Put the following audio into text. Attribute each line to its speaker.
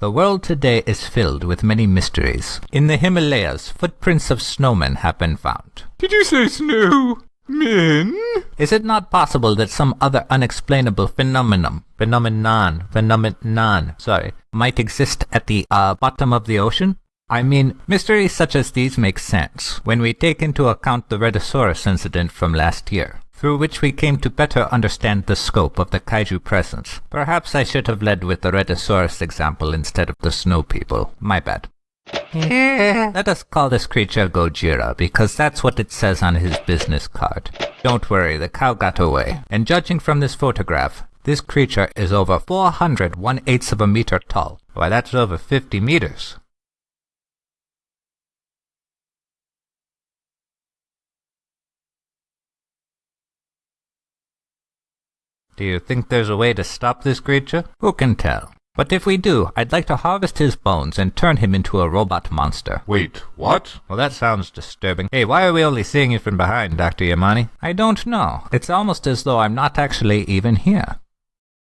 Speaker 1: The world today is filled with many mysteries. In the Himalayas, footprints of snowmen have been found.
Speaker 2: Did you say snow? Men?
Speaker 1: Is it not possible that some other unexplainable phenomenon, phenomenon, phenomenon, sorry, might exist at the uh, bottom of the ocean? I mean, mysteries such as these make sense when we take into account the Rhedosaurus incident from last year, through which we came to better understand the scope of the kaiju presence. Perhaps I should have led with the Rhedosaurus example instead of the snow people. My bad. Let us call this creature Gojira, because that's what it says on his business card. Don't worry, the cow got away. And judging from this photograph, this creature is over 400 one-eighths of a meter tall. Why, that's over 50 meters. Do you think there's a way to stop this creature? Who can tell? But if we do, I'd like to harvest his bones and turn him into a robot monster.
Speaker 2: Wait, what?
Speaker 1: Well, that sounds disturbing. Hey, why are we only seeing you from behind, Dr. Yamane? I don't know. It's almost as though I'm not actually even here.